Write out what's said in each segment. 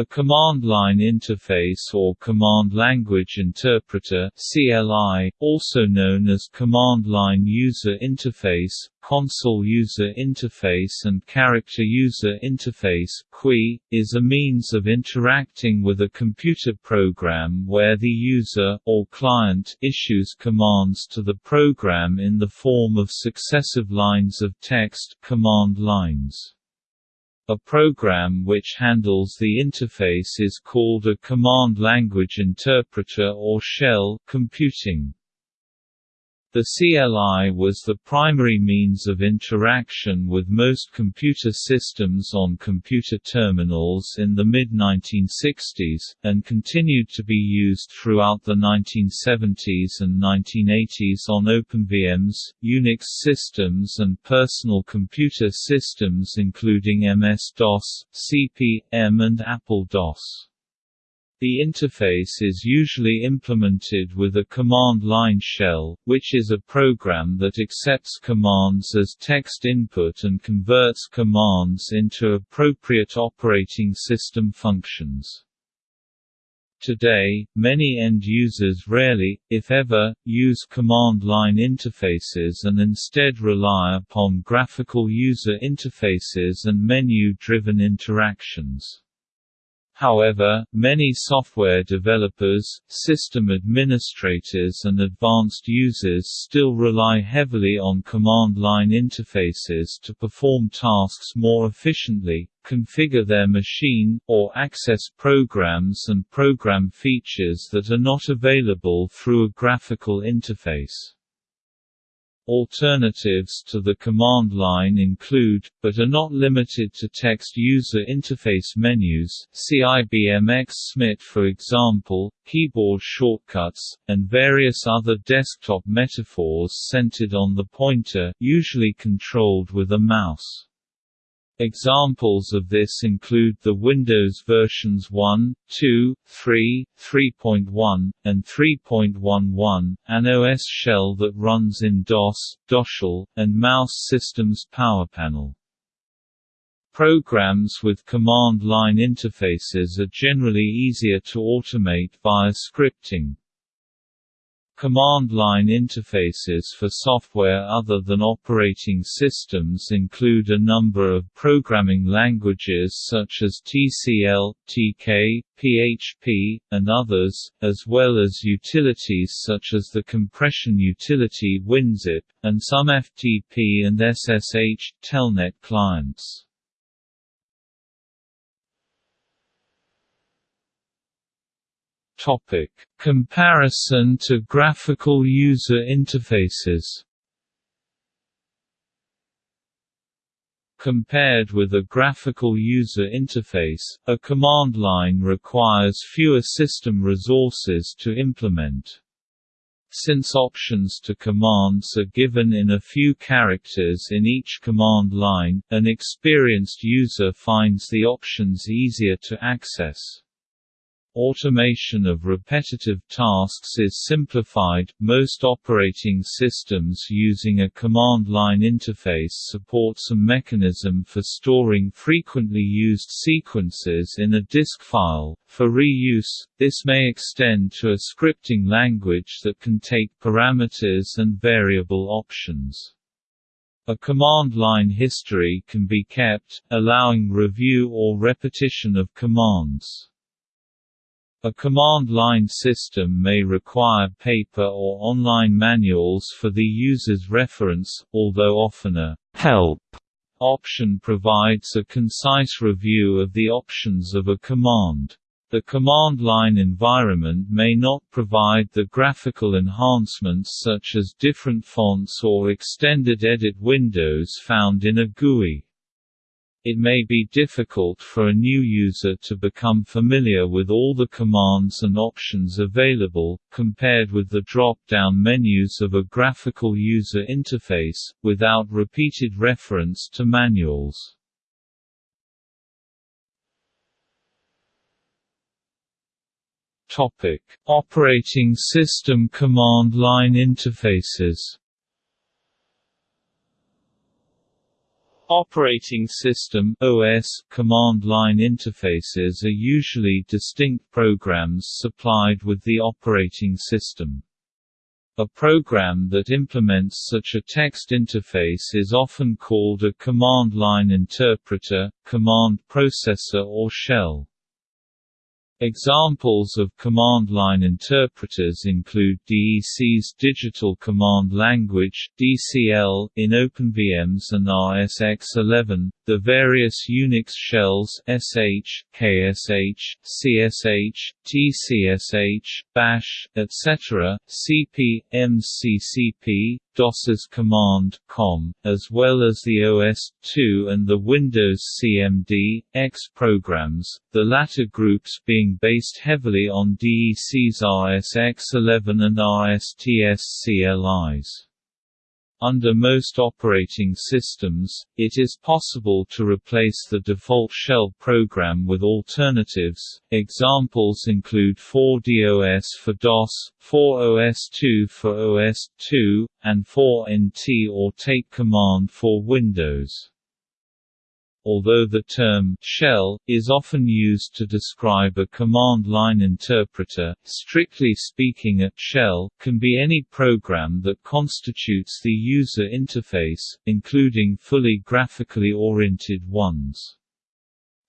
A command line interface or command language interpreter (CLI), also known as command line user interface, console user interface and character user interface (CUI), is a means of interacting with a computer program where the user or client issues commands to the program in the form of successive lines of text command lines. A program which handles the interface is called a command language interpreter or shell computing. The CLI was the primary means of interaction with most computer systems on computer terminals in the mid-1960s, and continued to be used throughout the 1970s and 1980s on OpenVMS, Unix systems and personal computer systems including MS-DOS, CP/M and Apple DOS. The interface is usually implemented with a command line shell, which is a program that accepts commands as text input and converts commands into appropriate operating system functions. Today, many end users rarely, if ever, use command line interfaces and instead rely upon graphical user interfaces and menu-driven interactions. However, many software developers, system administrators and advanced users still rely heavily on command line interfaces to perform tasks more efficiently, configure their machine, or access programs and program features that are not available through a graphical interface. Alternatives to the command line include, but are not limited to text user interface menus see IBM X SMIT for example, keyboard shortcuts, and various other desktop metaphors centered on the pointer usually controlled with a mouse. Examples of this include the Windows versions 1, 2, 3, 3.1, and 3.11, an OS shell that runs in DOS, DOSHL, and Mouse Systems PowerPanel. Programs with command line interfaces are generally easier to automate via scripting. Command line interfaces for software other than operating systems include a number of programming languages such as TCL, TK, PHP, and others, as well as utilities such as the compression utility WinZip, and some FTP and SSH, Telnet clients. Topic: Comparison to graphical user interfaces. Compared with a graphical user interface, a command line requires fewer system resources to implement. Since options to commands are given in a few characters in each command line, an experienced user finds the options easier to access. Automation of repetitive tasks is simplified. Most operating systems using a command line interface support some mechanism for storing frequently used sequences in a disk file. For reuse, this may extend to a scripting language that can take parameters and variable options. A command line history can be kept, allowing review or repetition of commands. A command line system may require paper or online manuals for the user's reference, although often a «help» option provides a concise review of the options of a command. The command line environment may not provide the graphical enhancements such as different fonts or extended edit windows found in a GUI. It may be difficult for a new user to become familiar with all the commands and options available, compared with the drop-down menus of a graphical user interface, without repeated reference to manuals. Topic: Operating system command line interfaces Operating system OS command line interfaces are usually distinct programs supplied with the operating system. A program that implements such a text interface is often called a command line interpreter, command processor or shell. Examples of command line interpreters include DEC's Digital Command Language (DCL) in OpenVMS and RSX11, the various Unix shells SH, KSH, CSH, TCSH, Bash, etc., CP, MCCP, DOS's command com, as well as the OS/2 and the Windows CMD, X programs, the latter groups being based heavily on DEC's RSX11 and RSTS CLIs. Under most operating systems, it is possible to replace the default shell program with alternatives. Examples include 4DOS for DOS, 4OS2 for OS2, and 4NT or Take Command for Windows although the term shell is often used to describe a command line interpreter, strictly speaking a shell can be any program that constitutes the user interface, including fully graphically oriented ones.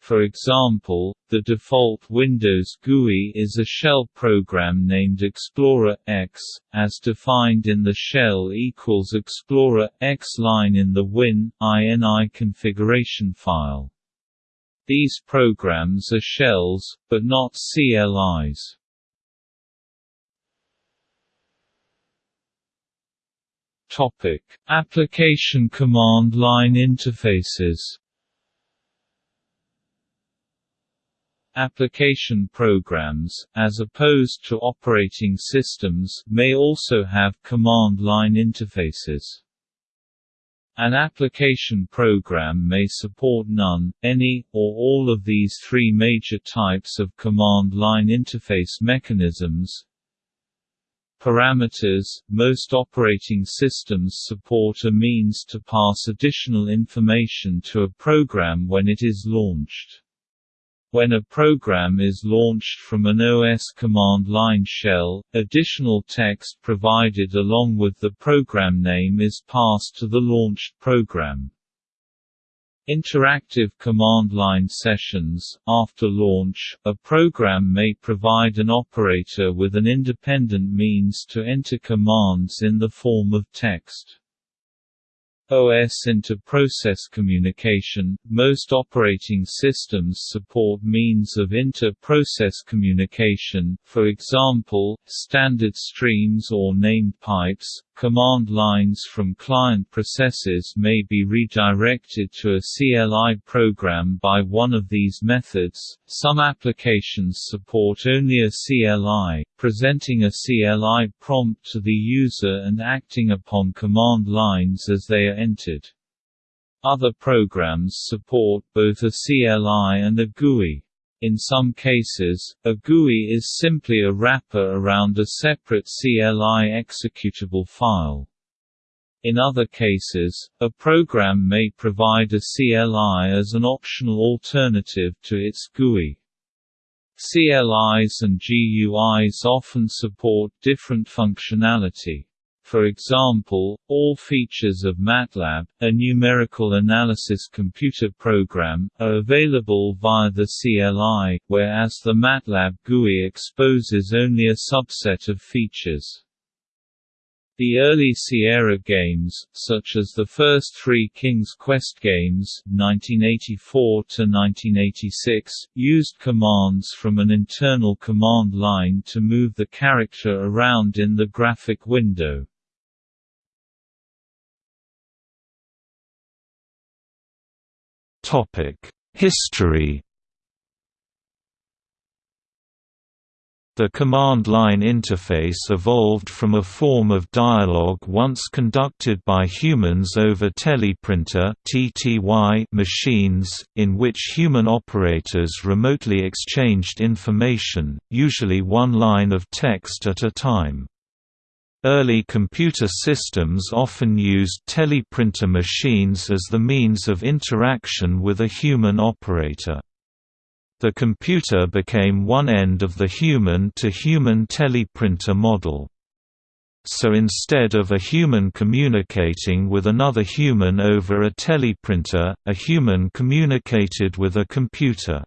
For example, the default Windows GUI is a shell program named Explorer X, as defined in the shell equals Explorer X line in the Win INI configuration file. These programs are shells, but not CLIs. Topic: Application command line interfaces. Application programs, as opposed to operating systems, may also have command line interfaces. An application program may support none, any, or all of these three major types of command line interface mechanisms. Parameters – Most operating systems support a means to pass additional information to a program when it is launched. When a program is launched from an OS command line shell, additional text provided along with the program name is passed to the launched program. Interactive command line sessions After launch, a program may provide an operator with an independent means to enter commands in the form of text. OS inter-process communication – Most operating systems support means of inter-process communication, for example, standard streams or named pipes, Command lines from client processes may be redirected to a CLI program by one of these methods. Some applications support only a CLI, presenting a CLI prompt to the user and acting upon command lines as they are entered. Other programs support both a CLI and a GUI. In some cases, a GUI is simply a wrapper around a separate CLI executable file. In other cases, a program may provide a CLI as an optional alternative to its GUI. CLIs and GUIs often support different functionality. For example, all features of MATLAB, a numerical analysis computer program, are available via the CLI, whereas the MATLAB GUI exposes only a subset of features. The early Sierra games, such as the first three King's Quest games (1984–1986), used commands from an internal command line to move the character around in the graphic window. Topic: History The command line interface evolved from a form of dialogue once conducted by humans over teleprinter machines, in which human operators remotely exchanged information, usually one line of text at a time. Early computer systems often used teleprinter machines as the means of interaction with a human operator. The computer became one end of the human-to-human -human teleprinter model. So instead of a human communicating with another human over a teleprinter, a human communicated with a computer.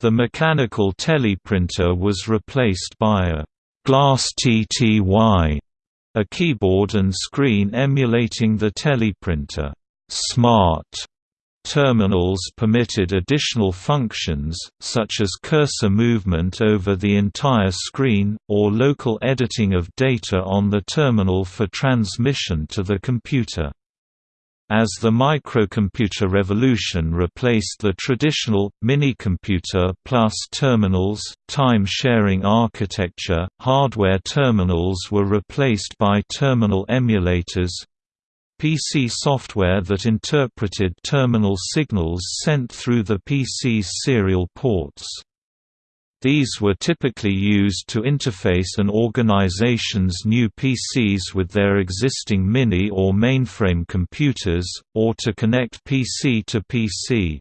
The mechanical teleprinter was replaced by a Glass TTY, a keyboard and screen emulating the teleprinter. Smart terminals permitted additional functions, such as cursor movement over the entire screen, or local editing of data on the terminal for transmission to the computer. As the microcomputer revolution replaced the traditional, minicomputer plus terminals, time-sharing architecture, hardware terminals were replaced by terminal emulators, PC software that interpreted terminal signals sent through the PC's serial ports. These were typically used to interface an organization's new PCs with their existing mini or mainframe computers, or to connect PC to PC.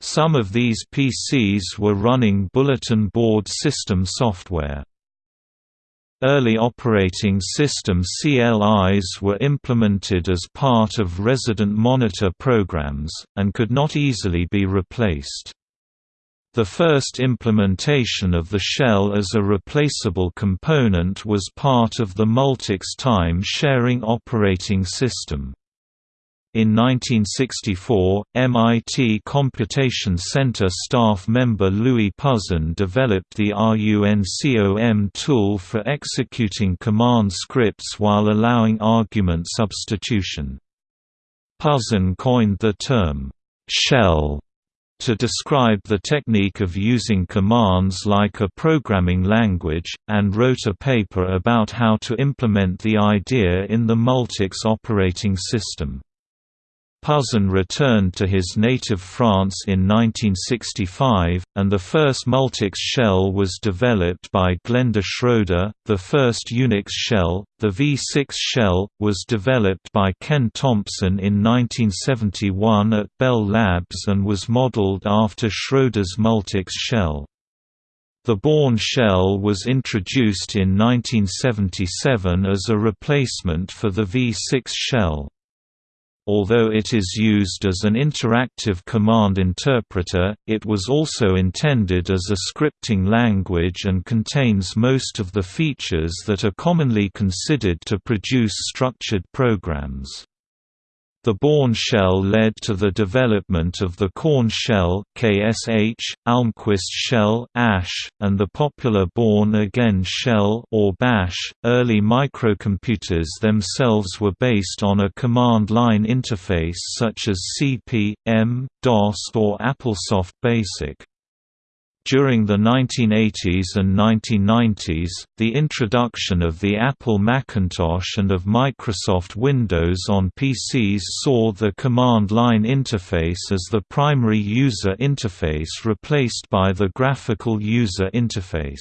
Some of these PCs were running bulletin board system software. Early operating system CLIs were implemented as part of resident monitor programs, and could not easily be replaced. The first implementation of the shell as a replaceable component was part of the Multics time-sharing operating system. In 1964, MIT Computation Center staff member Louis Pouzin developed the RUNCOM tool for executing command scripts while allowing argument substitution. Pouzin coined the term, shell to describe the technique of using commands like a programming language, and wrote a paper about how to implement the idea in the Multics operating system. Pouzin returned to his native France in 1965, and the first Multics shell was developed by Glenda Schroeder. The first Unix shell, the V6 shell, was developed by Ken Thompson in 1971 at Bell Labs and was modeled after Schroeder's Multics shell. The Bourne shell was introduced in 1977 as a replacement for the V6 shell. Although it is used as an interactive command interpreter, it was also intended as a scripting language and contains most of the features that are commonly considered to produce structured programs. The Bourne shell led to the development of the Korn shell KSH, Almquist shell ASH, and the popular Bourne again shell or Bash. Early microcomputers themselves were based on a command line interface such as CP, M, DOS or AppleSoft BASIC. During the 1980s and 1990s, the introduction of the Apple Macintosh and of Microsoft Windows on PCs saw the command line interface as the primary user interface replaced by the graphical user interface.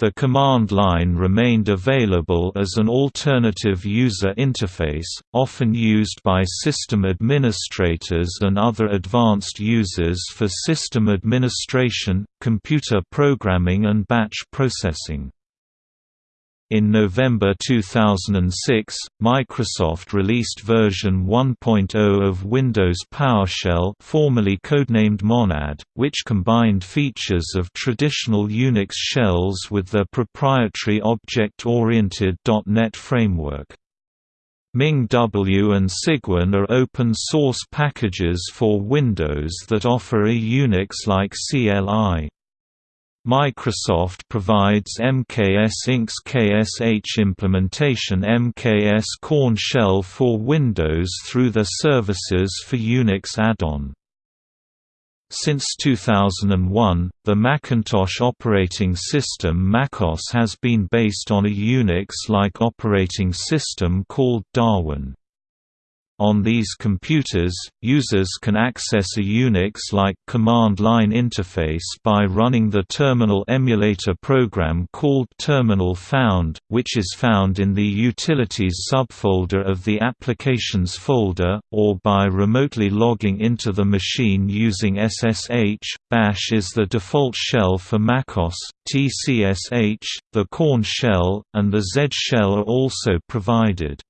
The command line remained available as an alternative user interface, often used by system administrators and other advanced users for system administration, computer programming and batch processing. In November 2006, Microsoft released version 1.0 of Windows PowerShell formerly codenamed Monad, which combined features of traditional Unix shells with their proprietary object-oriented .NET framework. MinGW and Cygwin are open-source packages for Windows that offer a Unix-like CLI. Microsoft provides MKS Inc.'s KSH implementation MKS Korn shell for Windows through their services for Unix add-on. Since 2001, the Macintosh operating system MacOS has been based on a Unix-like operating system called Darwin. On these computers, users can access a Unix-like command line interface by running the terminal emulator program called Terminal Found, which is found in the Utilities subfolder of the Applications folder, or by remotely logging into the machine using SSH. Bash is the default shell for MacOS, TCSH, the Korn shell, and the Z shell are also provided.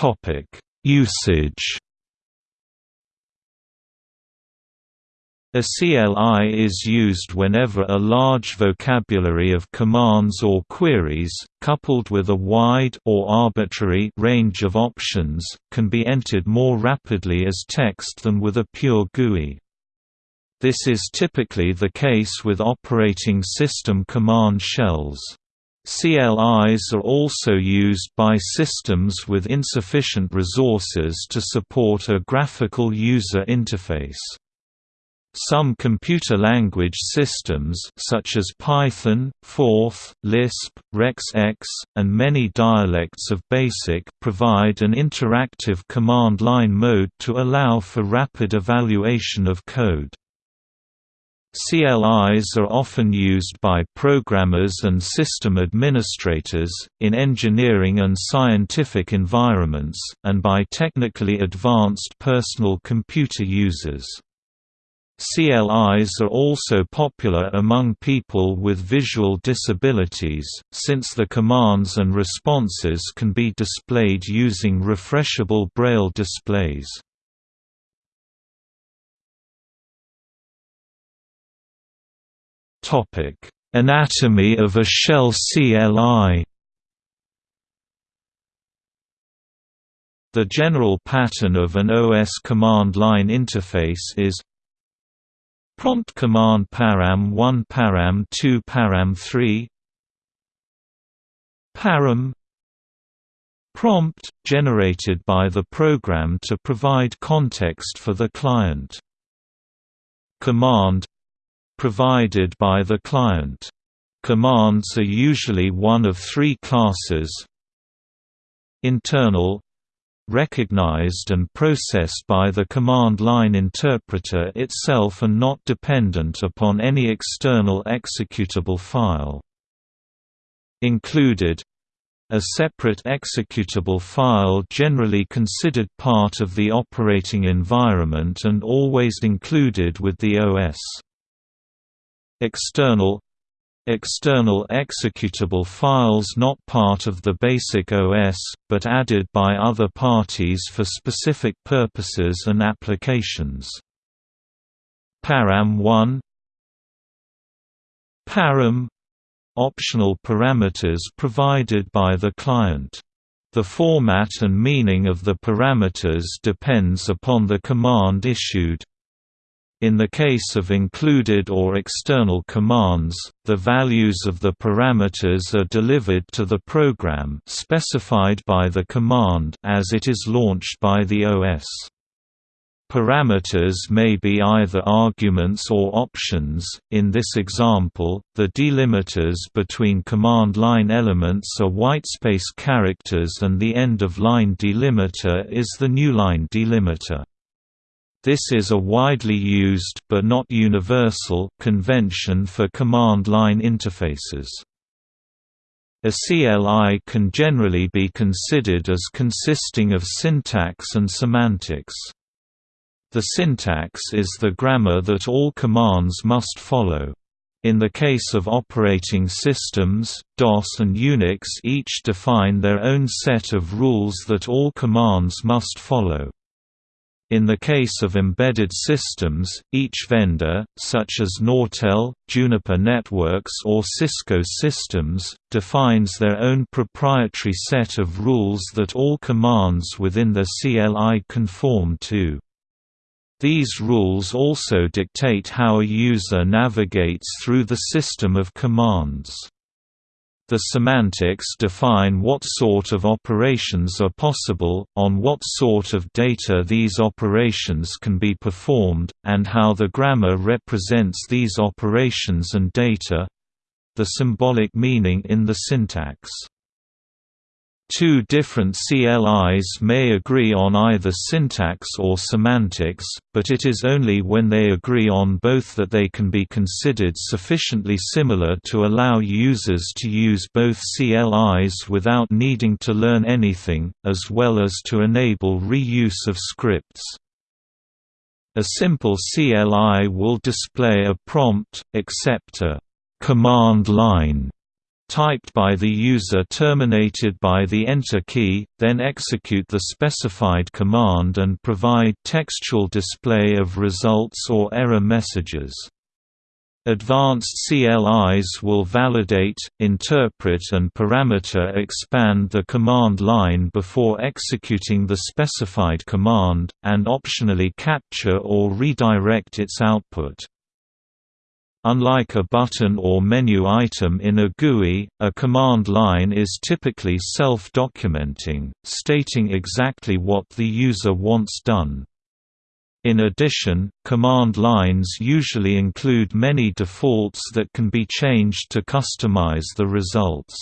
Topic: Usage. A CLI is used whenever a large vocabulary of commands or queries, coupled with a wide or arbitrary range of options, can be entered more rapidly as text than with a pure GUI. This is typically the case with operating system command shells. CLIs are also used by systems with insufficient resources to support a graphical user interface. Some computer language systems such as Python, Forth, Lisp, RexX, and many dialects of BASIC provide an interactive command line mode to allow for rapid evaluation of code. CLIs are often used by programmers and system administrators, in engineering and scientific environments, and by technically advanced personal computer users. CLIs are also popular among people with visual disabilities, since the commands and responses can be displayed using refreshable braille displays. Topic: Anatomy of a shell CLI. The general pattern of an OS command line interface is Prompt command param 1 param 2 param 3 Param Prompt, generated by the program to provide context for the client. Command provided by the client. Commands are usually one of three classes Internal recognized and processed by the command line interpreter itself and not dependent upon any external executable file. Included a separate executable file generally considered part of the operating environment and always included with the OS. External External executable files not part of the basic OS, but added by other parties for specific purposes and applications. Param 1 Param optional parameters provided by the client. The format and meaning of the parameters depends upon the command issued. In the case of included or external commands, the values of the parameters are delivered to the program specified by the command as it is launched by the OS. Parameters may be either arguments or options. In this example, the delimiters between command line elements are whitespace characters and the end of line delimiter is the newline delimiter. This is a widely used but not universal convention for command line interfaces. A CLI can generally be considered as consisting of syntax and semantics. The syntax is the grammar that all commands must follow. In the case of operating systems, DOS and Unix each define their own set of rules that all commands must follow. In the case of embedded systems, each vendor, such as Nortel, Juniper Networks or Cisco Systems, defines their own proprietary set of rules that all commands within the CLI conform to. These rules also dictate how a user navigates through the system of commands. The semantics define what sort of operations are possible, on what sort of data these operations can be performed, and how the grammar represents these operations and data. the symbolic meaning in the syntax. Two different CLIs may agree on either syntax or semantics, but it is only when they agree on both that they can be considered sufficiently similar to allow users to use both CLIs without needing to learn anything, as well as to enable reuse of scripts. A simple CLI will display a prompt, except a command line typed by the user terminated by the Enter key, then execute the specified command and provide textual display of results or error messages. Advanced CLIs will validate, interpret and parameter expand the command line before executing the specified command, and optionally capture or redirect its output. Unlike a button or menu item in a GUI, a command line is typically self-documenting, stating exactly what the user wants done. In addition, command lines usually include many defaults that can be changed to customize the results.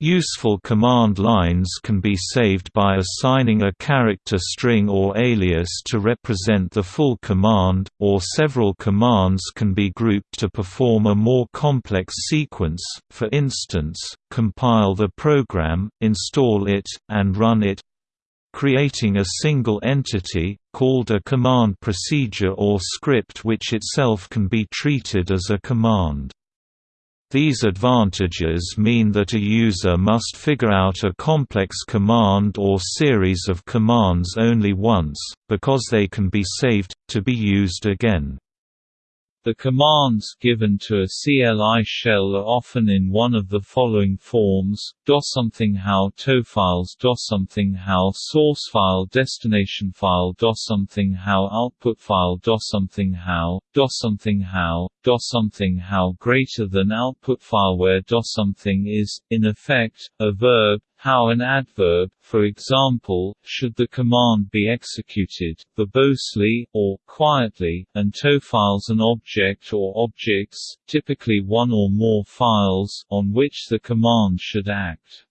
Useful command lines can be saved by assigning a character string or alias to represent the full command, or several commands can be grouped to perform a more complex sequence, for instance, compile the program, install it, and run it creating a single entity, called a command procedure or script which itself can be treated as a command. These advantages mean that a user must figure out a complex command or series of commands only once, because they can be saved, to be used again. The commands given to a CLI shell are often in one of the following forms: do something how tofiles something how source file destination file do something how output file do something how something how do something how greater than output file where do something is in effect a verb how an adverb, for example, should the command be executed, verbosely, or quietly, and tofiles an object or objects, typically one or more files, on which the command should act.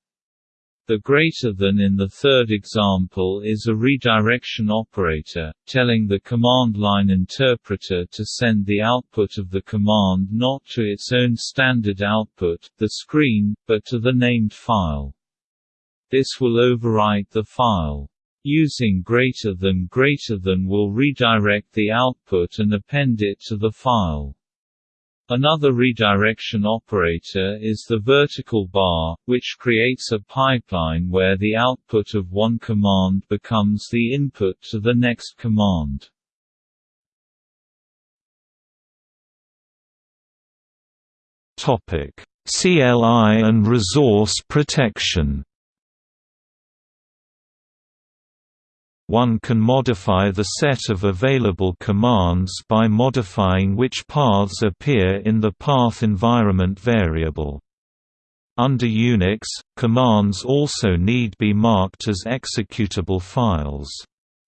The greater than in the third example is a redirection operator, telling the command line interpreter to send the output of the command not to its own standard output, the screen, but to the named file. This will overwrite the file. Using greater than greater than will redirect the output and append it to the file. Another redirection operator is the vertical bar, which creates a pipeline where the output of one command becomes the input to the next command. CLI and resource protection. One can modify the set of available commands by modifying which paths appear in the path environment variable. Under Unix, commands also need be marked as executable files.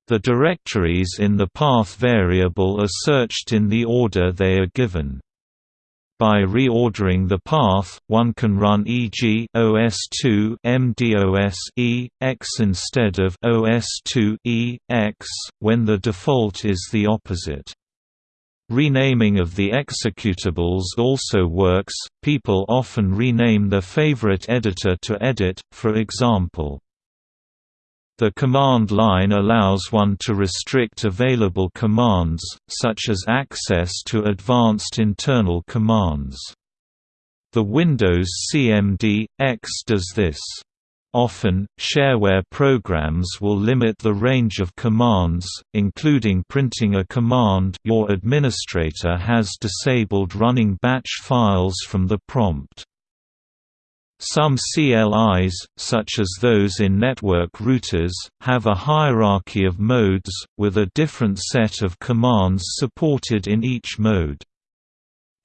The directories in the path variable are searched in the order they are given. By reordering the path, one can run e.g. OS2 MDOS e x instead of OS2 e x when the default is the opposite. Renaming of the executables also works. People often rename their favorite editor to edit, for example. The command line allows one to restrict available commands, such as access to advanced internal commands. The Windows CMD, X does this. Often, shareware programs will limit the range of commands, including printing a command your administrator has disabled running batch files from the prompt. Some CLIs, such as those in network routers, have a hierarchy of modes, with a different set of commands supported in each mode.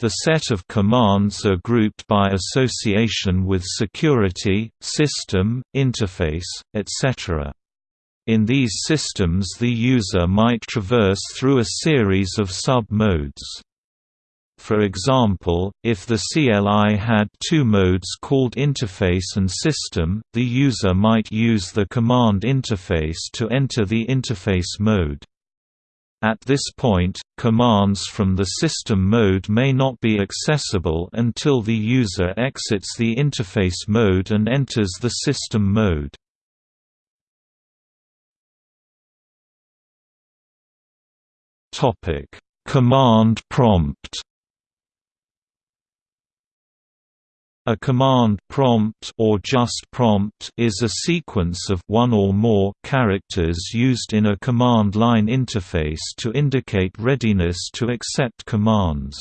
The set of commands are grouped by association with security, system, interface, etc. In these systems the user might traverse through a series of sub-modes. For example, if the CLI had two modes called interface and system, the user might use the command interface to enter the interface mode. At this point, commands from the system mode may not be accessible until the user exits the interface mode and enters the system mode. Command prompt A command prompt or just prompt is a sequence of one or more characters used in a command line interface to indicate readiness to accept commands.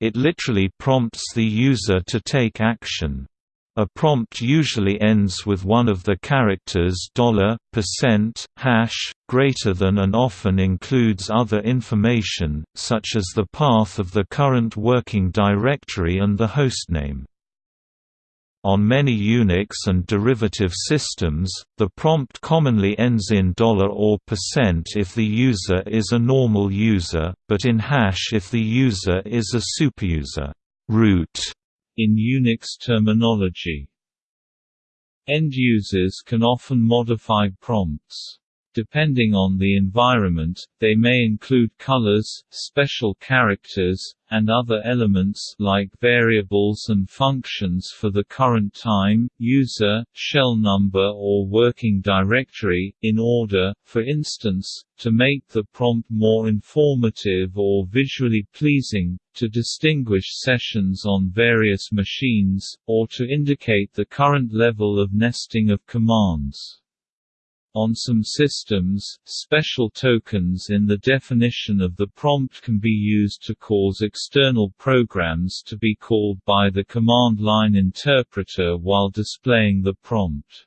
It literally prompts the user to take action. A prompt usually ends with one of the characters $, hash, greater than and often includes other information, such as the path of the current working directory and the hostname. On many Unix and derivative systems, the prompt commonly ends in dollar $or percent if the user is a normal user, but in hash if the user is a superuser root in Unix terminology. End users can often modify prompts. Depending on the environment, they may include colors, special characters, and other elements like variables and functions for the current time, user, shell number or working directory, in order, for instance, to make the prompt more informative or visually pleasing, to distinguish sessions on various machines, or to indicate the current level of nesting of commands. On some systems, special tokens in the definition of the prompt can be used to cause external programs to be called by the command line interpreter while displaying the prompt.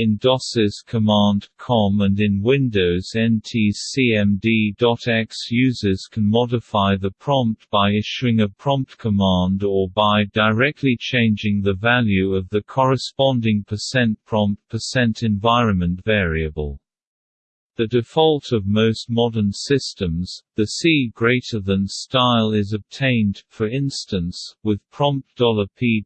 In DOS's command com and in Windows NT's cmd.x users can modify the prompt by issuing a prompt command or by directly changing the value of the corresponding percent %prompt percent $environment variable. The default of most modern systems, the C greater than style is obtained, for instance, with prompt $p$g.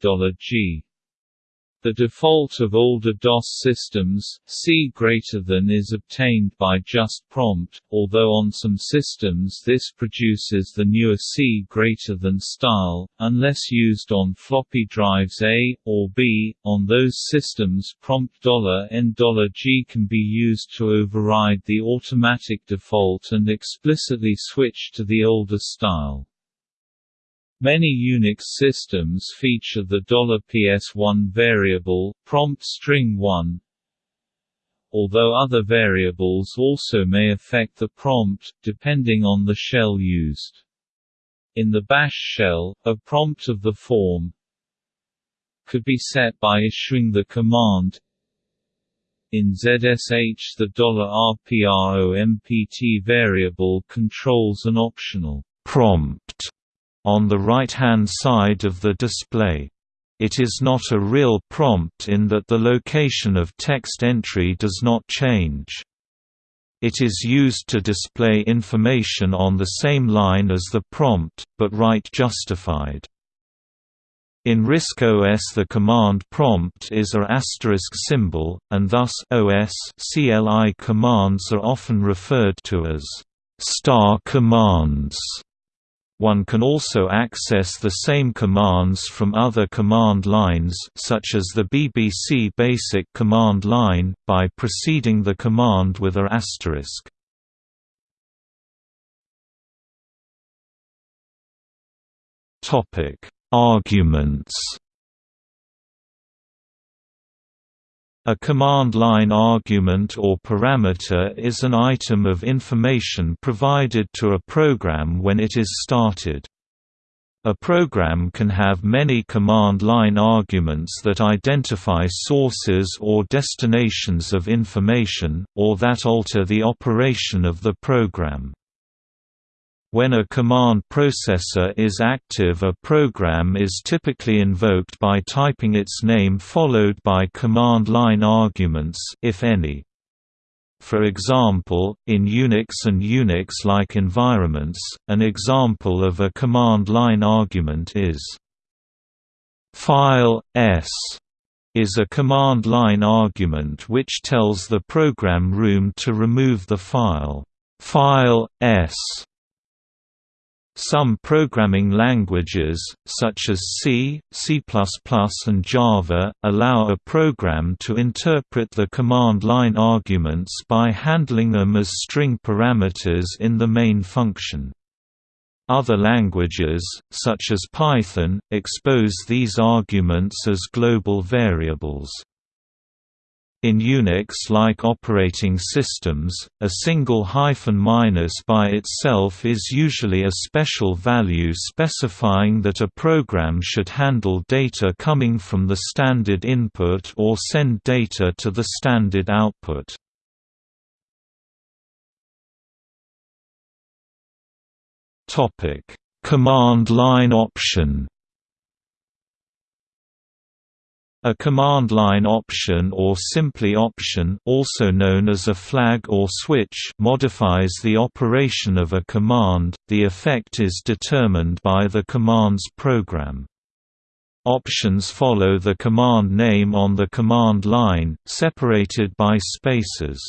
The default of older DOS systems, C greater than is obtained by just prompt, although on some systems this produces the newer C greater than style, unless used on floppy drives A, or B. On those systems prompt $N$G can be used to override the automatic default and explicitly switch to the older style. Many Unix systems feature the $PS1 variable, prompt string 1, although other variables also may affect the prompt, depending on the shell used. In the bash shell, a prompt of the form could be set by issuing the command in ZSH the $RPROMPT variable controls an optional prompt on the right-hand side of the display. It is not a real prompt in that the location of text entry does not change. It is used to display information on the same line as the prompt, but right justified. In RISC OS the command prompt is a asterisk symbol, and thus OS CLI commands are often referred to as star commands. One can also access the same commands from other command lines such as the BBC Basic command line, by preceding the command with a asterisk. Arguments A command line argument or parameter is an item of information provided to a program when it is started. A program can have many command line arguments that identify sources or destinations of information, or that alter the operation of the program. When a command processor is active a program is typically invoked by typing its name followed by command line arguments if any. For example, in Unix and Unix-like environments, an example of a command line argument is file s is a command line argument which tells the program room to remove the file file s. Some programming languages, such as C, C++, and Java, allow a program to interpret the command line arguments by handling them as string parameters in the main function. Other languages, such as Python, expose these arguments as global variables. In Unix-like operating systems, a single hyphen minus by itself is usually a special value specifying that a program should handle data coming from the standard input or send data to the standard output. Command line option. A command line option or simply option also known as a flag or switch modifies the operation of a command, the effect is determined by the command's program. Options follow the command name on the command line, separated by spaces.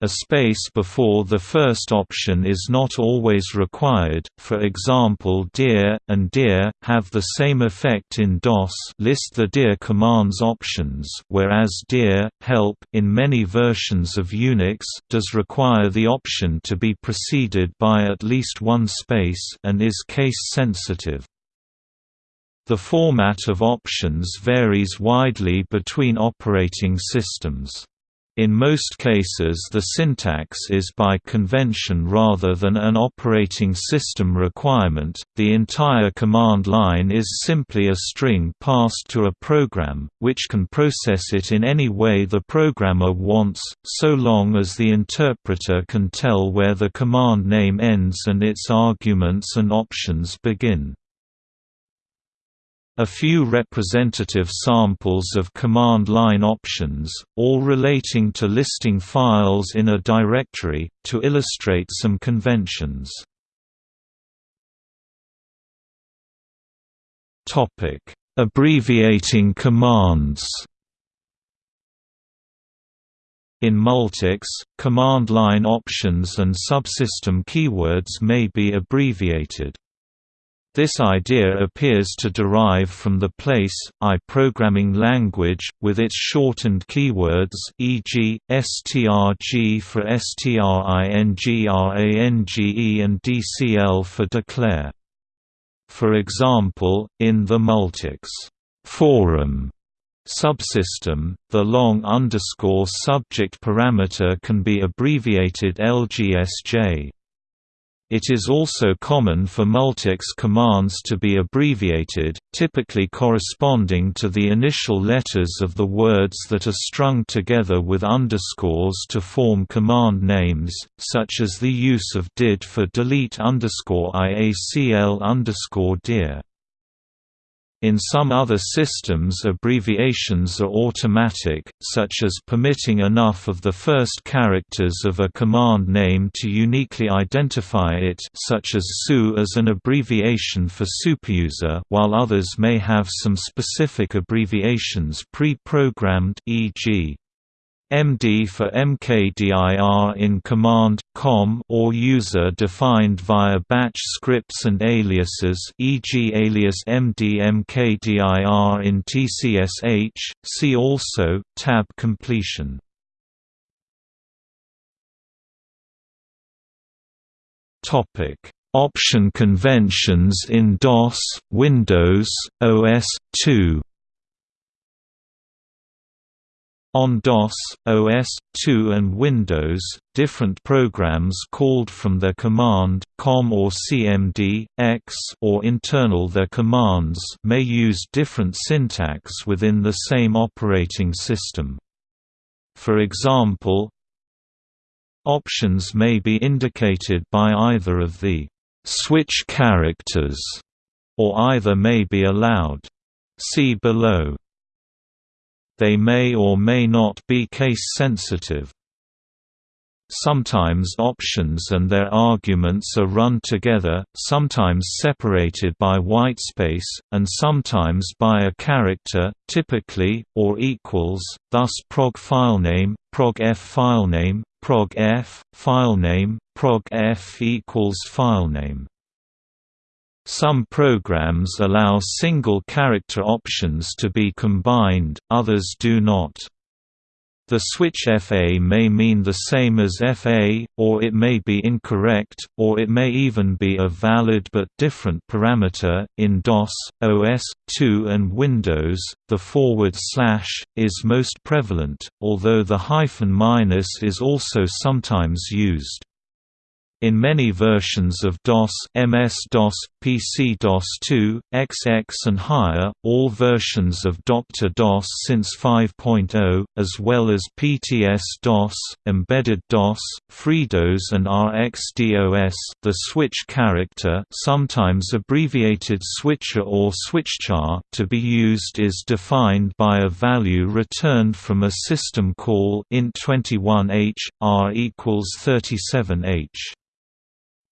A space before the first option is not always required, for example dir, and dir, have the same effect in DOS list the dir command's options whereas dir, help in many versions of Unix does require the option to be preceded by at least one space and is case-sensitive. The format of options varies widely between operating systems. In most cases the syntax is by convention rather than an operating system requirement, the entire command line is simply a string passed to a program, which can process it in any way the programmer wants, so long as the interpreter can tell where the command name ends and its arguments and options begin. A few representative samples of command line options, all relating to listing files in a directory, to illustrate some conventions. Abbreviating commands In Multics, command line options and subsystem keywords may be abbreviated. This idea appears to derive from the place, I programming language, with its shortened keywords e.g., strg for stringrange and dcl for declare. For example, in the Multics forum subsystem, the long underscore subject parameter can be abbreviated LGSJ. It is also common for multics commands to be abbreviated, typically corresponding to the initial letters of the words that are strung together with underscores to form command names, such as the use of did for delete iacl dir. In some other systems abbreviations are automatic, such as permitting enough of the first characters of a command name to uniquely identify it such as SU as an abbreviation for superuser while others may have some specific abbreviations pre-programmed e.g. MD for MKDIR in command, COM or user defined via batch scripts and aliases e.g. alias MD MKDIR in TCSH, see also, tab completion. Option conventions in DOS, Windows, OS/2 on DOS, OS/2 and Windows, different programs called from their command, COM or CMD, X or internal their commands may use different syntax within the same operating system. For example, options may be indicated by either of the switch characters, or either may be allowed. See below. They may or may not be case-sensitive. Sometimes options and their arguments are run together, sometimes separated by whitespace, and sometimes by a character, typically, or equals, thus prog filename, prog f filename, prog f, filename, prog f equals filename. Some programs allow single character options to be combined, others do not. The switch FA may mean the same as FA, or it may be incorrect, or it may even be a valid but different parameter. In DOS, OS, 2 and Windows, the forward slash is most prevalent, although the hyphen minus is also sometimes used. In many versions of DOS MS-DOS, PC-DOS2, XX and higher, all versions of Dr. DOS since 5.0, as well as PTS-DOS, Embedded DOS, FreeDOS and RxDOS the switch character sometimes abbreviated switchar or switchchar to be used is defined by a value returned from a system call int21h, r equals 37h.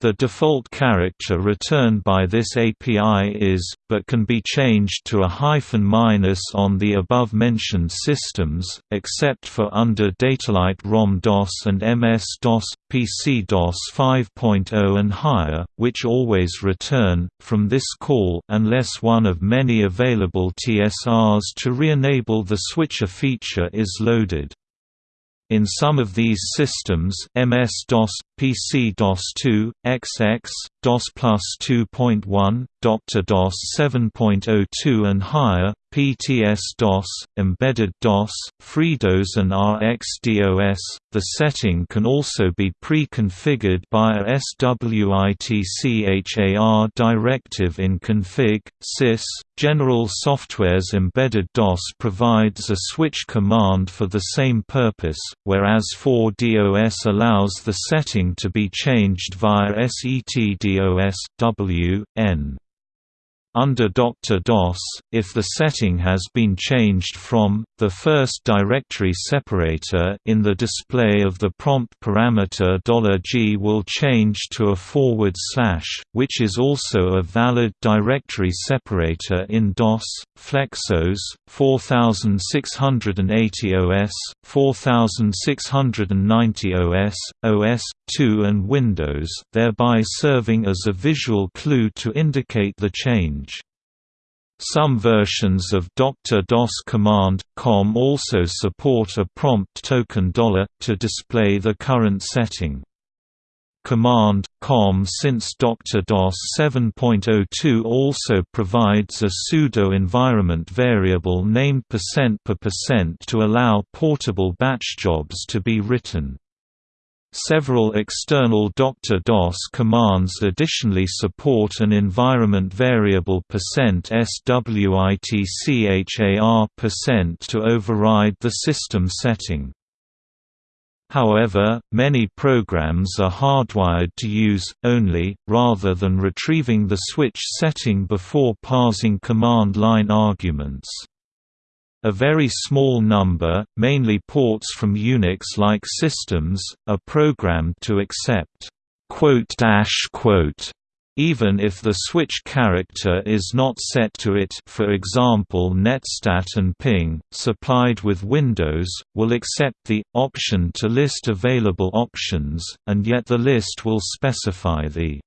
The default character returned by this API is, but can be changed to a hyphen minus on the above-mentioned systems, except for under Datalight ROM-DOS and MS-DOS, PC-DOS 5.0 and higher, which always return, from this call unless one of many available TSRs to re-enable the switchar feature is loaded. In some of these systems MS-DOS, PC-DOS2, XX, DOS Plus 2.1, Dr. DOS 7.02 and higher, PTS-DOS, Embedded DOS, FreeDOS and RxDOS. The setting can also be pre-configured by a SWITCHAR directive in config, sys. General Software's Embedded DOS provides a switch command for the same purpose, whereas 4DOS allows the setting to be changed via SETDOS W, N. Under Dr. DOS, if the setting has been changed from, the first directory separator in the display of the prompt parameter $g will change to a forward slash, which is also a valid directory separator in DOS, Flexos, 4680 OS, 4690 OS, OS, 2 and Windows thereby serving as a visual clue to indicate the change. Some versions of Dr. DOS command, COM also support a prompt token $, to display the current setting. Command, COM since Dr. DOS 7.02 also provides a pseudo-environment variable named percent %per percent to allow portable batch jobs to be written. Several external Dr. DOS commands additionally support an environment variable %switchar% to override the system setting. However, many programs are hardwired to use, only, rather than retrieving the switch setting before parsing command line arguments. A very small number, mainly ports from Unix-like systems, are programmed to accept even if the switch character is not set to it for example netstat and ping, supplied with Windows, will accept the, option to list available options, and yet the list will specify the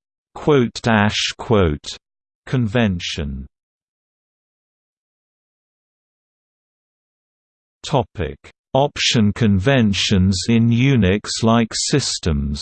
convention. Topic: Option conventions in Unix-like systems.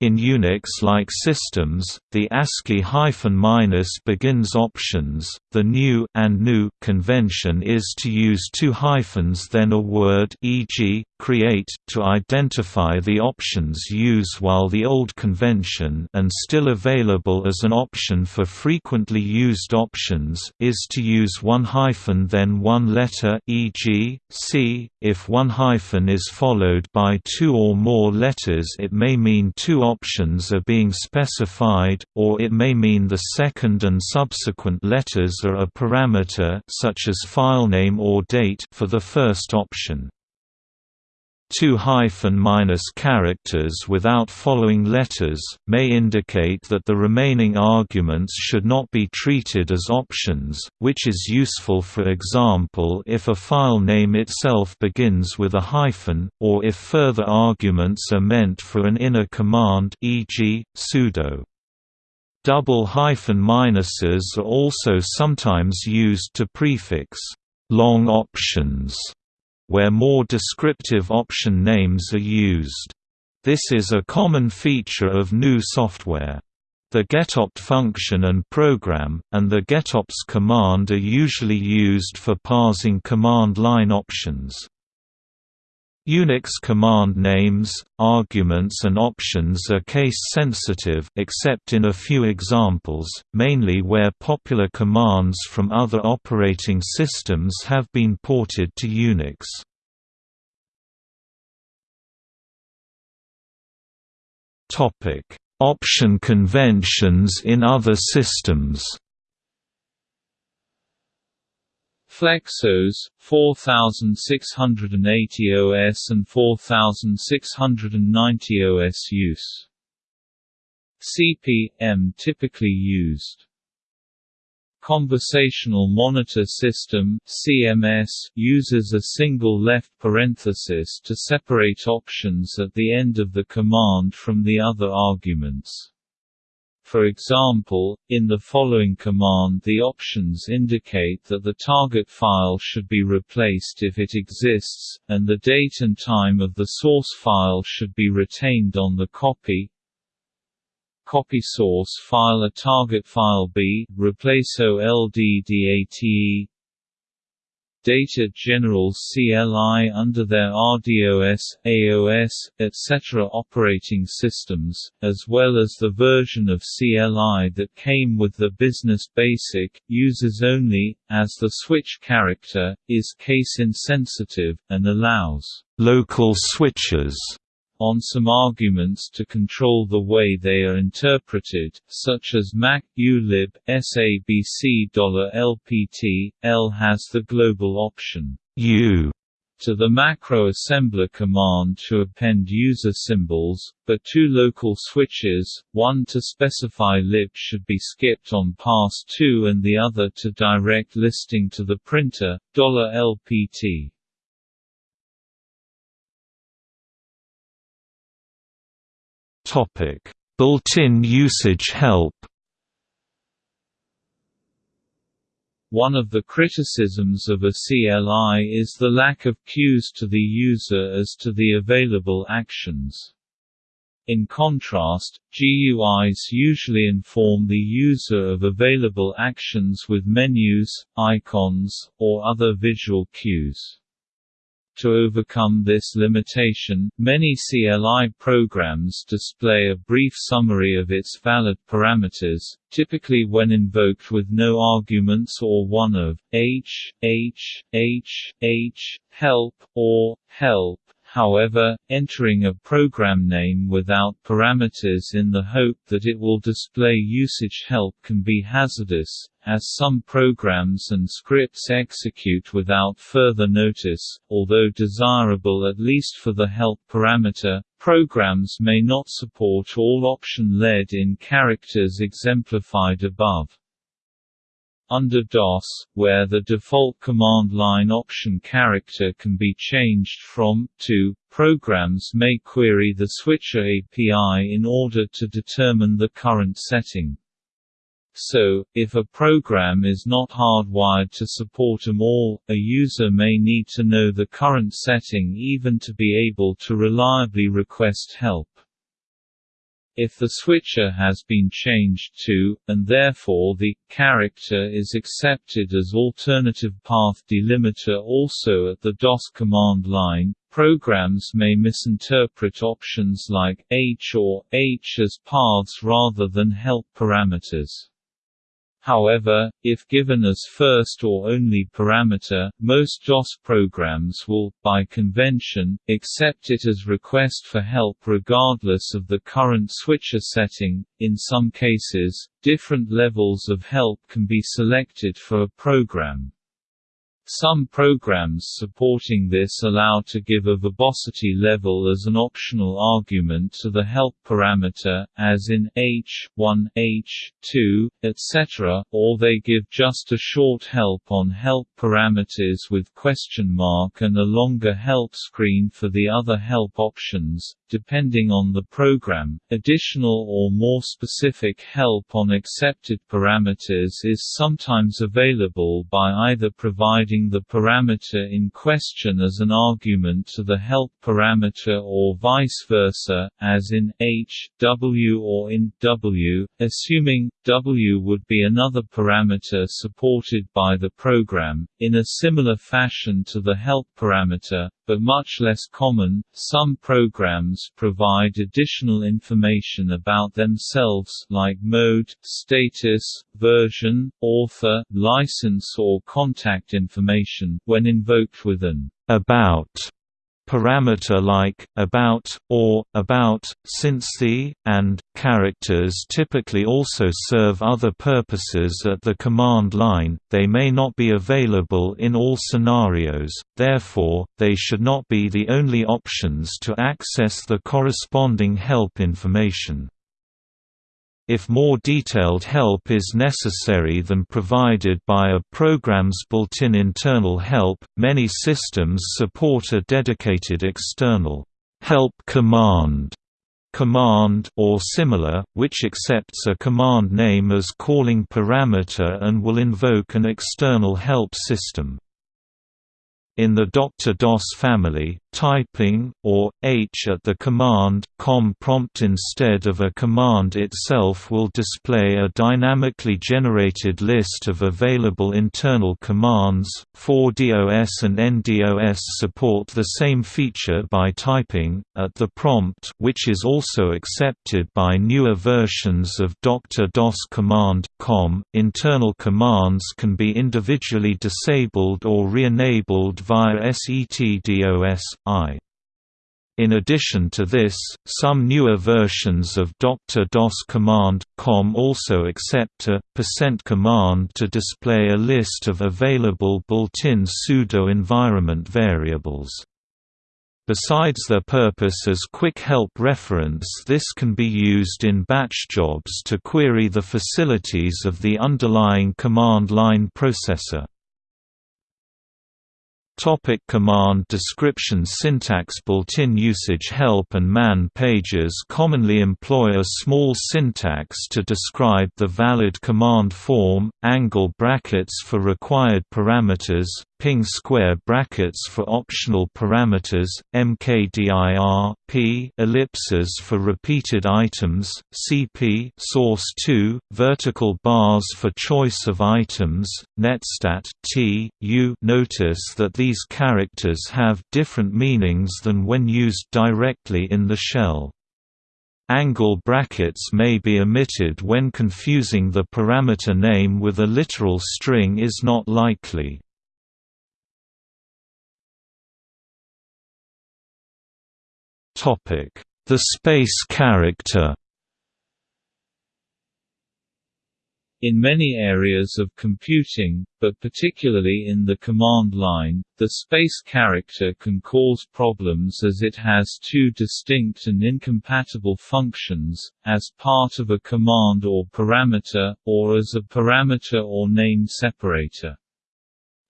In Unix-like systems, the ASCII hyphen minus begins options. The new and GNU convention is to use two hyphens then a word, e.g., create, to identify the options used while the old convention and still available as an option for frequently used options is to use one hyphen then one letter, e.g., c. If one hyphen is followed by two or more letters, it may mean two options are being specified, or it may mean the second and subsequent letters are a parameter such as filename or date for the first option. Two hyphen minus characters without following letters, may indicate that the remaining arguments should not be treated as options, which is useful for example if a file name itself begins with a hyphen, or if further arguments are meant for an inner command e.g., sudo. Double hyphen minuses are also sometimes used to prefix long options where more descriptive option names are used. This is a common feature of GNU software. The getopt function and program, and the getopts command are usually used for parsing command line options. Unix command names, arguments and options are case-sensitive except in a few examples, mainly where popular commands from other operating systems have been ported to Unix. Option conventions in other systems Flexos, 4680 OS and 4690 OS use. CP/M typically used. Conversational Monitor System (CMS) uses a single left parenthesis to separate options at the end of the command from the other arguments. For example, in the following command the options indicate that the target file should be replaced if it exists, and the date and time of the source file should be retained on the copy. Copy source file a target file B, replace OLDDATE Data General CLI under their RDOS, AOS, etc. operating systems, as well as the version of CLI that came with the Business Basic, uses only, as the switch character, is case-insensitive, and allows local switches on some arguments to control the way they are interpreted, such as Mac ulib sabc $lpt. L has the global option U to the macro assembler command to append user symbols, but two local switches, one to specify lib should be skipped on pass 2 and the other to direct listing to the printer, $lpt. Built-in usage help. One of the criticisms of a CLI is the lack of cues to the user as to the available actions. In contrast, GUIs usually inform the user of available actions with menus, icons, or other visual cues. To overcome this limitation, many CLI programs display a brief summary of its valid parameters, typically when invoked with no arguments or one of h, h, h, h, help, or help. However, entering a program name without parameters in the hope that it will display usage help can be hazardous, as some programs and scripts execute without further notice. Although desirable at least for the help parameter, programs may not support all option-led-in characters exemplified above. Under DOS, where the default command line option character can be changed from, to, programs may query the switchar API in order to determine the current setting. So, if a program is not hardwired to support them all, a user may need to know the current setting even to be able to reliably request help. If the switchar has been changed to, and therefore the, character is accepted as alternative path delimiter also at the DOS command line, programs may misinterpret options like h or h as paths rather than help parameters. However, if given as first or only parameter, most DOS programs will, by convention, accept it as request for help regardless of the current switchar setting. In some cases, different levels of help can be selected for a program. Some programs supporting this allow to give a verbosity level as an optional argument to the help parameter, as in h1, h2, etc., or they give just a short help on help parameters with question mark and a longer help screen for the other help options, depending on the program. Additional or more specific help on accepted parameters is sometimes available by either providing the parameter in question as an argument to the help parameter or vice versa, as in h, w or in w, assuming w would be another parameter supported by the program, in a similar fashion to the help parameter, but much less common. Some programs provide additional information about themselves like mode, status, version, author, license or contact information when invoked with an about parameter like about or about since the and characters typically also serve other purposes at the command line they may not be available in all scenarios therefore they should not be the only options to access the corresponding help information if more detailed help is necessary than provided by a program's built-in internal help, many systems support a dedicated external help command command or similar, which accepts a command name as calling parameter and will invoke an external help system. In the Dr. DOS family, typing, or h at the command com prompt instead of a command itself will display a dynamically generated list of available internal commands. 4DOS and NDOS support the same feature by typing at the prompt, which is also accepted by newer versions of Dr. DOS command com. Internal commands can be individually disabled or re-enabled via SETDOS I. In addition to this, some newer versions of Dr. DOS command, com also accept a percent command to display a list of available built-in pseudo-environment variables. Besides their purpose as quick help reference this can be used in batch jobs to query the facilities of the underlying command line processor. Topic command description Syntax Built-in usage help and man pages commonly employ a small syntax to describe the valid command form, angle brackets for required parameters, ping square brackets for optional parameters, mkdir, p ellipses for repeated items, cp source 2, vertical bars for choice of items, netstat t, u. Notice that these characters have different meanings than when used directly in the shell. Angle brackets may be omitted when confusing the parameter name with a literal string is not likely. The space character In many areas of computing, but particularly in the command line, the space character can cause problems as it has two distinct and incompatible functions, as part of a command or parameter, or as a parameter or name separator.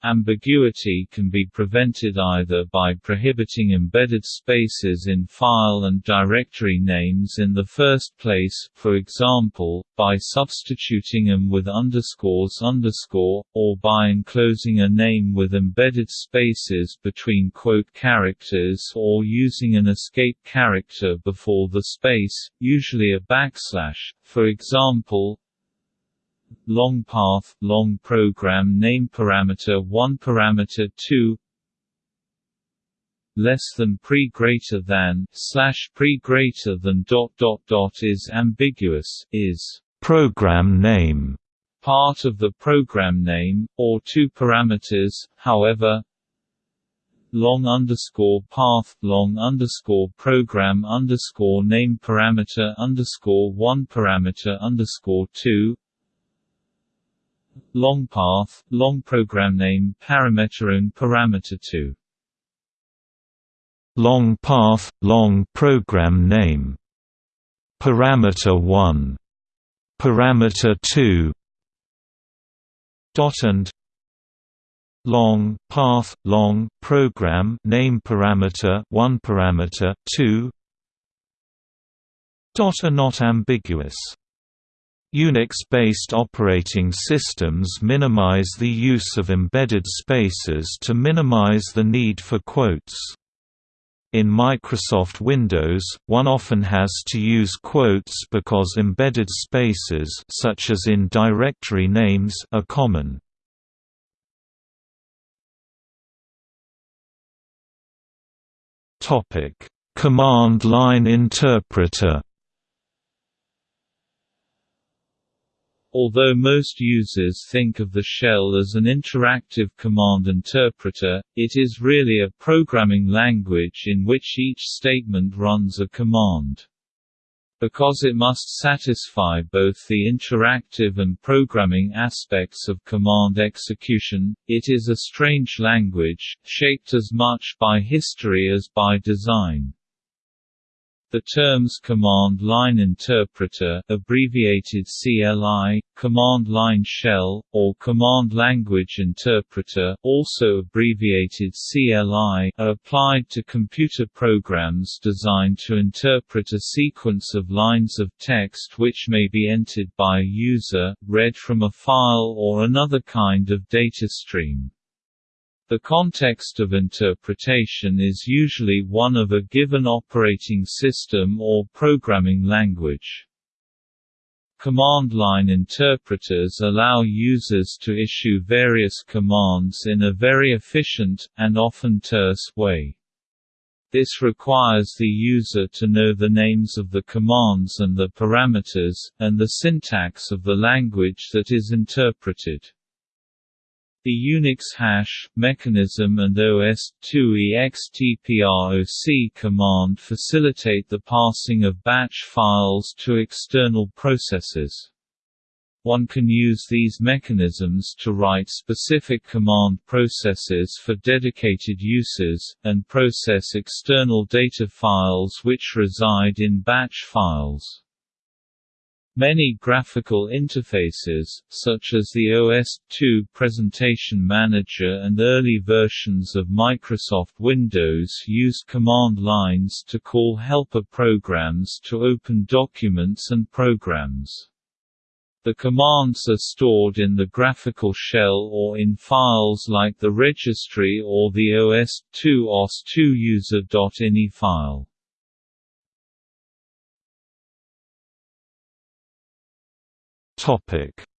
Ambiguity can be prevented either by prohibiting embedded spaces in file and directory names in the first place for example, by substituting them with underscores underscore, or by enclosing a name with embedded spaces between quote characters or using an escape character before the space, usually a backslash, for example, long path, long program name parameter 1 parameter 2 less than pre greater than slash pre greater than dot dot dot is ambiguous is program name part of the program name or two parameters however long underscore path long underscore program underscore name parameter underscore one parameter underscore two long path, long program name parameter and parameter 2. Long path, long program name. Parameter 1. Parameter 2. Dot and long path long program name parameter 1 parameter 2 dot are not ambiguous Unix-based operating systems minimize the use of embedded spaces to minimize the need for quotes. In Microsoft Windows, one often has to use quotes because embedded spaces such as in directory names are common. Topic: Command line interpreter Although most users think of the shell as an interactive command interpreter, it is really a programming language in which each statement runs a command. Because it must satisfy both the interactive and programming aspects of command execution, it is a strange language, shaped as much by history as by design. The terms command line interpreter abbreviated CLI, command line shell, or command language interpreter also abbreviated CLI are applied to computer programs designed to interpret a sequence of lines of text which may be entered by a user, read from a file or another kind of data stream. The context of interpretation is usually one of a given operating system or programming language. Command line interpreters allow users to issue various commands in a very efficient, and often terse, way. This requires the user to know the names of the commands and the parameters, and the syntax of the language that is interpreted. The Unix hash, mechanism and OS2EXTPROC command facilitate the passing of batch files to external processes. One can use these mechanisms to write specific command processes for dedicated uses, and process external data files which reside in batch files. Many graphical interfaces, such as the OS/2 Presentation Manager and early versions of Microsoft Windows use command lines to call helper programs to open documents and programs. The commands are stored in the graphical shell or in files like the registry or the OS/2 OS2 user.ini file.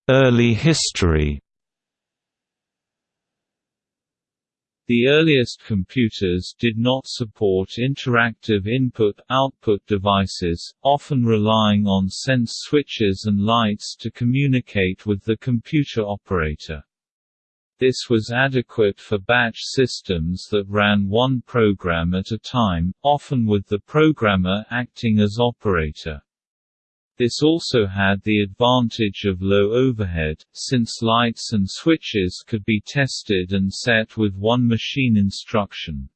Early history The earliest computers did not support interactive input-output devices, often relying on sense switches and lights to communicate with the computer operator. This was adequate for batch systems that ran one program at a time, often with the programmer acting as operator. This also had the advantage of low overhead, since lights and switches could be tested and set with one machine instruction.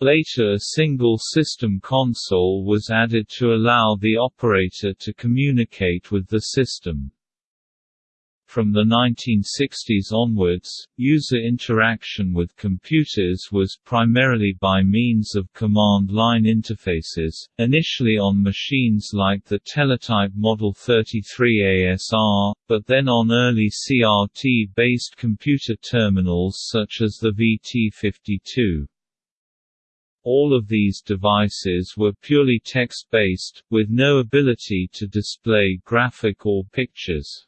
Later a single system console was added to allow the operator to communicate with the system. From the 1960s onwards, user interaction with computers was primarily by means of command line interfaces, initially on machines like the Teletype Model 33 ASR, but then on early CRT-based computer terminals such as the VT52. All of these devices were purely text-based, with no ability to display graphic or pictures.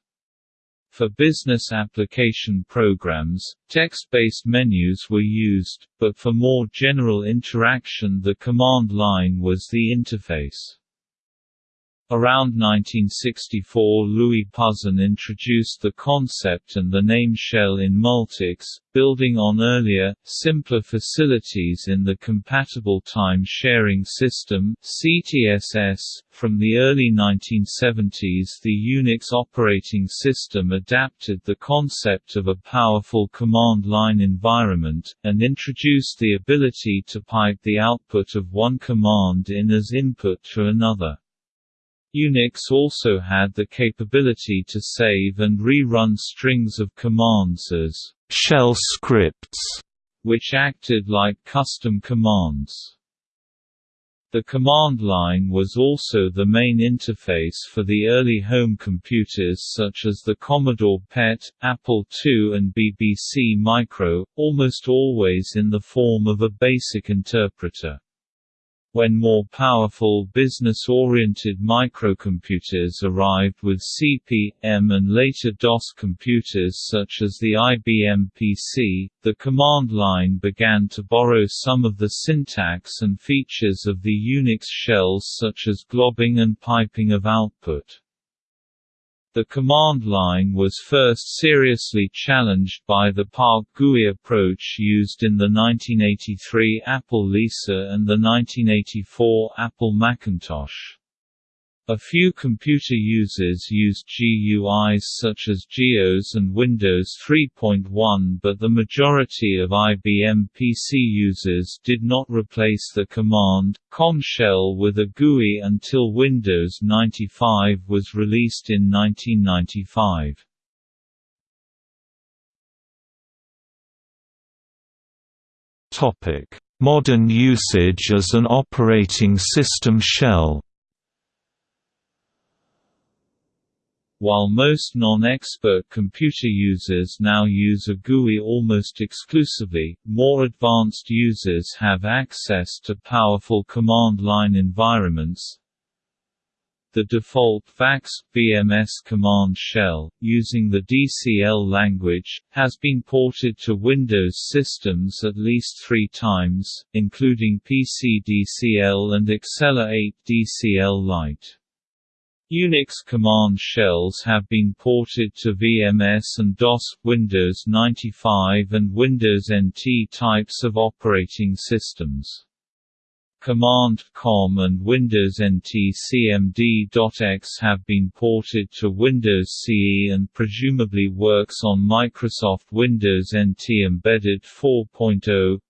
For business application programs, text-based menus were used, but for more general interaction the command line was the interface. Around 1964 Louis Pouzin introduced the concept and the name shell in Multics, building on earlier, simpler facilities in the Compatible Time-Sharing System CTSS. .From the early 1970s the Unix operating system adapted the concept of a powerful command line environment, and introduced the ability to pipe the output of one command in as input to another. Unix also had the capability to save and rerun strings of commands as shell scripts, which acted like custom commands. The command line was also the main interface for the early home computers such as the Commodore PET, Apple II and BBC Micro, almost always in the form of a basic interpreter. When more powerful business-oriented microcomputers arrived with CP/M and later DOS computers such as the IBM PC, the command line began to borrow some of the syntax and features of the Unix shells such as globbing and piping of output. The command line was first seriously challenged by the PARC GUI approach used in the 1983 Apple Lisa and the 1984 Apple Macintosh. A few computer users used GUIs such as GEOS and Windows 3.1 but the majority of IBM PC users did not replace the command, COM shell with a GUI until Windows 95 was released in 1995. Modern usage as an operating system shell While most non-expert computer users now use a GUI almost exclusively, more advanced users have access to powerful command line environments. The default VAX VMS command shell, using the DCL language, has been ported to Windows systems at least three times, including PC DCL and Accela 8 DCL Lite. Unix command shells have been ported to VMS and DOS, Windows 95 and Windows NT types of operating systems. Command COM and Windows NT CMD.EXE have been ported to Windows CE and presumably works on Microsoft Windows NT Embedded 4.0.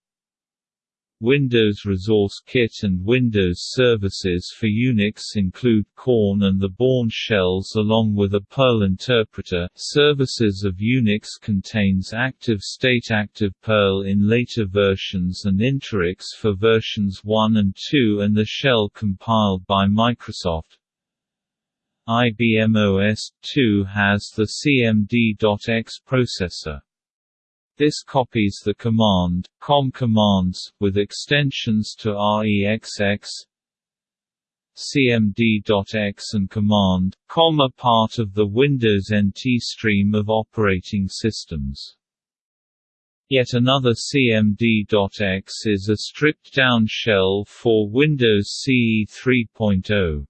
Windows Resource Kit and Windows services for Unix include Korn and the Bourne shells along with a Perl interpreter. Services of Unix contains ActiveState ActivePerl in later versions and Interix for versions 1 and 2 and the shell compiled by Microsoft. IBM OS 2 has the CMD.EXE processor. This copies the command, com commands, with extensions to REXX, cmd.exe and command, com are part of the Windows NT stream of operating systems. Yet another cmd.exe is a stripped-down shell for Windows CE 3.0.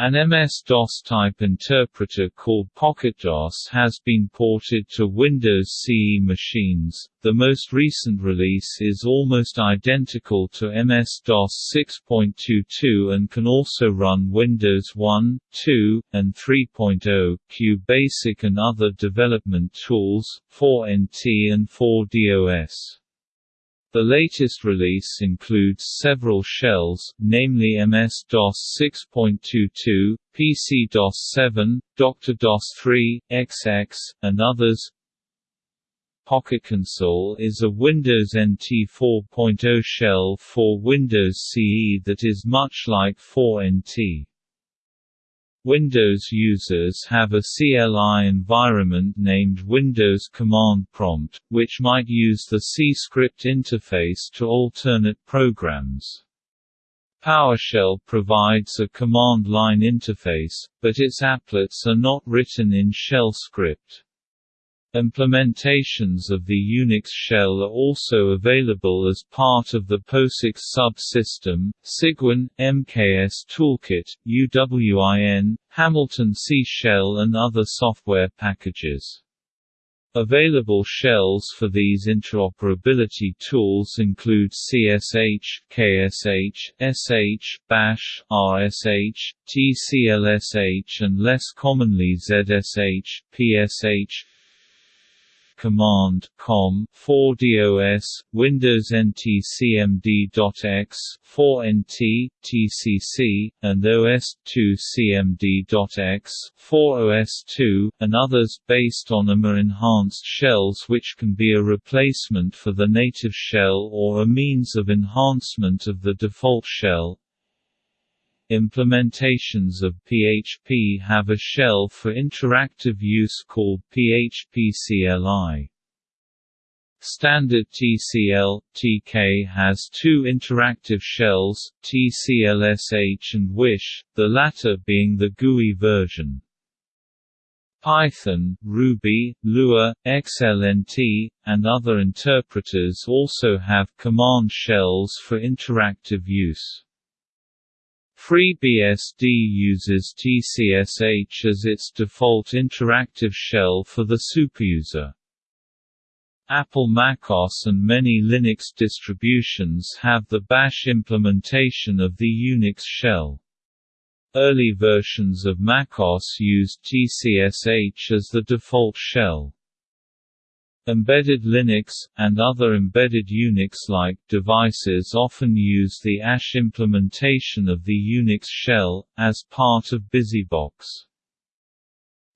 An MS-DOS type interpreter called PocketDOS has been ported to Windows CE machines. The most recent release is almost identical to MS-DOS 6.22 and can also run Windows 1, 2, and 3.0, QBasic and other development tools, 4NT and 4DOS. The latest release includes several shells, namely MS-DOS 6.22, PC-DOS 7, Dr. DOS 3, XX, and others. Pocket Console is a Windows NT 4.0 shell for Windows CE that is much like 4NT. Windows users have a CLI environment named Windows Command Prompt, which might use the CScript interface to alternate programs. PowerShell provides a command line interface, but its applets are not written in shell script. Implementations of the Unix shell are also available as part of the POSIX subsystem, Cygwin, MKS Toolkit, UWIN, Hamilton C Shell and other software packages. Available shells for these interoperability tools include CSH, KSH, SH, Bash, RSH, TCLSH and less commonly ZSH, PSH, command com 4DOS Windows NT CMD.exe 4NT TCC and OS2 CMD.exe 4OS2 and others based on AMA enhanced shells which can be a replacement for the native shell or a means of enhancement of the default shell Implementations of PHP have a shell for interactive use called PHP CLI. Standard TCL TK has two interactive shells, TCLSH and Wish, the latter being the GUI version. Python, Ruby, Lua, XLNT, and other interpreters also have command shells for interactive use. FreeBSD uses TCSH as its default interactive shell for the superuser. Apple macOS and many Linux distributions have the Bash implementation of the Unix shell. Early versions of macOS used TCSH as the default shell. Embedded Linux, and other embedded Unix-like devices often use the ASH implementation of the Unix shell, as part of BusyBox.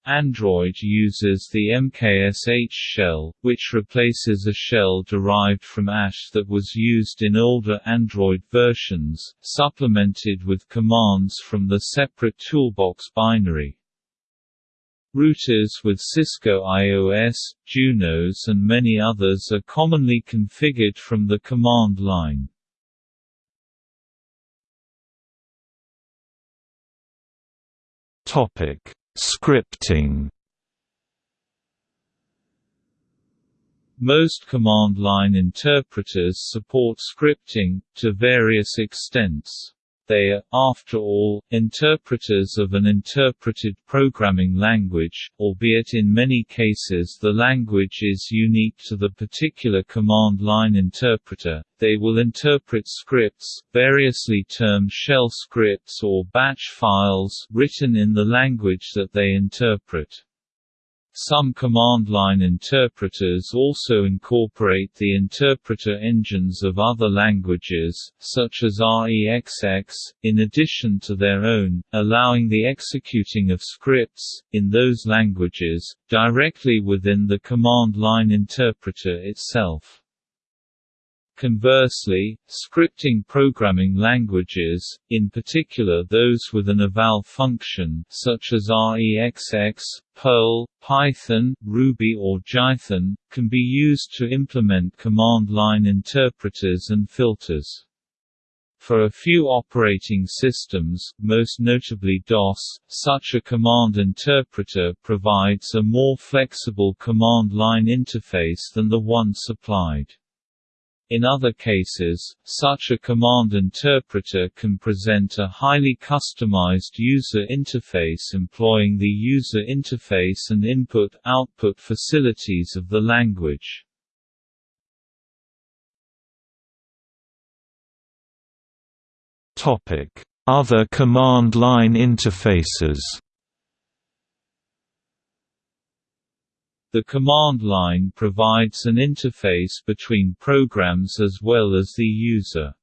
Android uses the MKSH shell, which replaces a shell derived from ASH that was used in older Android versions, supplemented with commands from the separate toolbox binary. Routers with Cisco IOS, Junos and many others are commonly configured from the command line. Topic: Scripting. Most command line interpreters support scripting, to various extents. They are, after all, interpreters of an interpreted programming language, albeit in many cases the language is unique to the particular command line interpreter. They will interpret scripts, variously termed shell scripts or batch files, written in the language that they interpret. Some command line interpreters also incorporate the interpreter engines of other languages, such as REXX, in addition to their own, allowing the executing of scripts, in those languages, directly within the command line interpreter itself. Conversely, scripting programming languages, in particular those with an eval function such as REXX, Perl, Python, Ruby or Jython, can be used to implement command line interpreters and filters. For a few operating systems, most notably DOS, such a command interpreter provides a more flexible command line interface than the one supplied. In other cases, such a command interpreter can present a highly customized user interface employing the user interface and input-output facilities of the language. Other command line interfaces The command line provides an interface between programs as well as the user.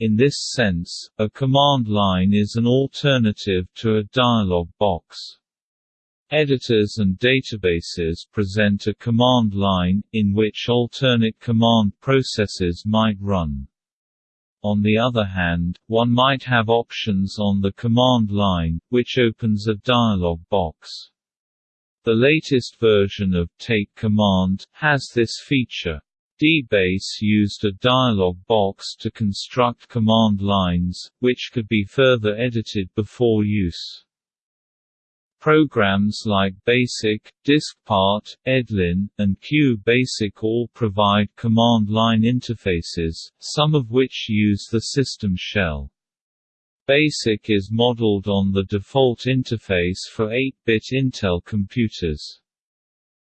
In this sense, a command line is an alternative to a dialog box. Editors and databases present a command line, in which alternate command processes might run. On the other hand, one might have options on the command line, which opens a dialog box. The latest version of Take Command has this feature. DBase used a dialog box to construct command lines, which could be further edited before use. Programs like BASIC, DiskPart, Edlin, and QBasic all provide command line interfaces, some of which use the system shell. BASIC is modeled on the default interface for 8-bit Intel computers.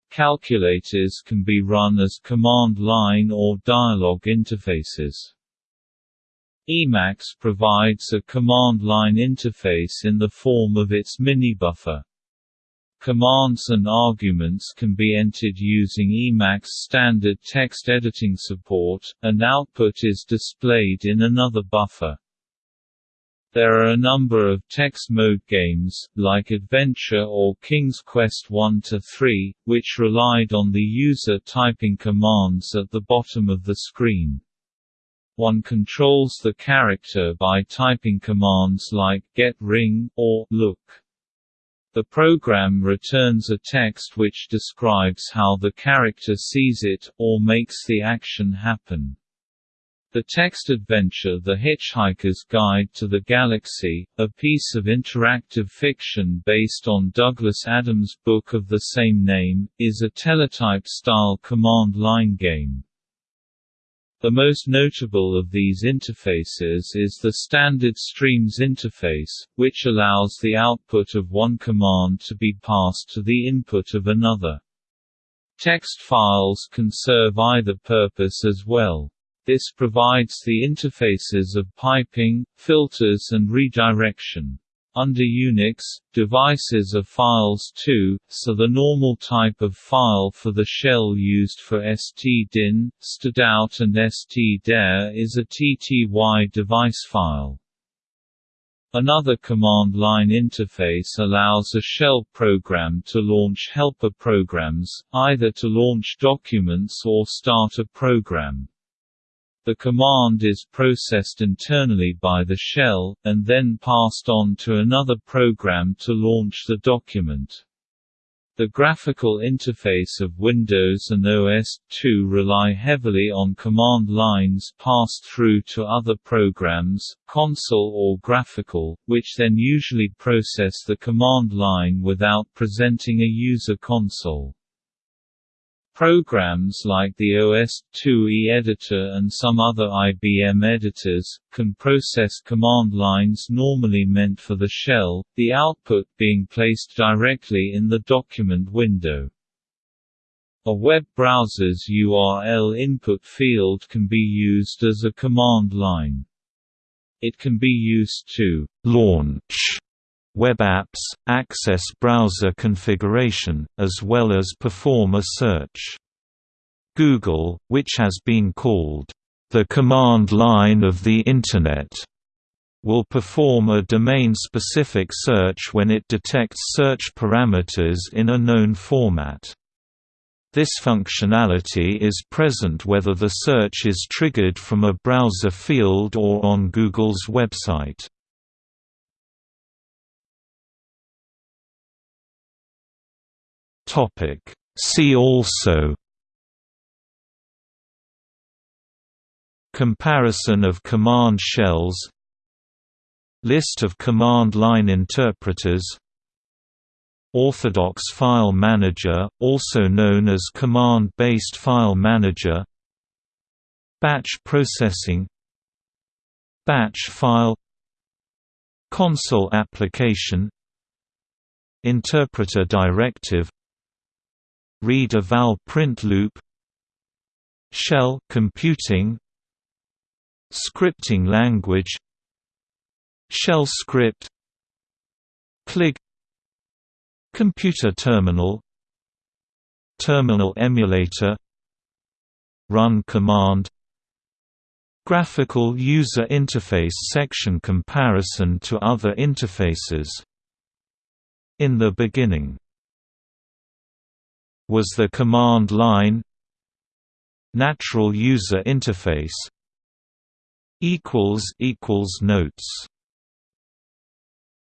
Calculators can be run as command line or dialog interfaces. Emacs provides a command line interface in the form of its minibuffer. Commands and arguments can be entered using Emacs standard text editing support, and output is displayed in another buffer. There are a number of text mode games, like Adventure or King's Quest 1–3, which relied on the user typing commands at the bottom of the screen. One controls the character by typing commands like get ring or look. The program returns a text which describes how the character sees it, or makes the action happen. The text adventure The Hitchhiker's Guide to the Galaxy, a piece of interactive fiction based on Douglas Adams' book of the same name, is a teletype-style command line game. The most notable of these interfaces is the standard Streams interface, which allows the output of one command to be passed to the input of another. Text files can serve either purpose as well. This provides the interfaces of piping, filters and redirection. Under Unix, devices are files too, so the normal type of file for the shell used for stdin, stdout and stderr is a TTY device file. Another command line interface allows a shell program to launch helper programs, either to launch documents or start a program. The command is processed internally by the shell, and then passed on to another program to launch the document. The graphical interface of Windows and OS/2 rely heavily on command lines passed through to other programs, console or graphical, which then usually process the command line without presenting a user console. Programs like the OS/2E editor and some other IBM editors, can process command lines normally meant for the shell, the output being placed directly in the document window. A web browser's URL input field can be used as a command line. It can be used to «launch» web apps, access browser configuration, as well as perform a search. Google, which has been called, "...the command line of the Internet", will perform a domain-specific search when it detects search parameters in a known format. This functionality is present whether the search is triggered from a browser field or on Google's website. Topic. See also Comparison of command shells List of command line interpreters Orthodox File Manager, also known as Command-Based File Manager Batch processing Batch file Console application Interpreter directive Read a eval print loop Shell computing Scripting language Shell script CLIG Computer terminal Terminal emulator Run command Graphical user interface section comparison to other interfaces. In the beginning was the command line Natural User Interface equals equals notes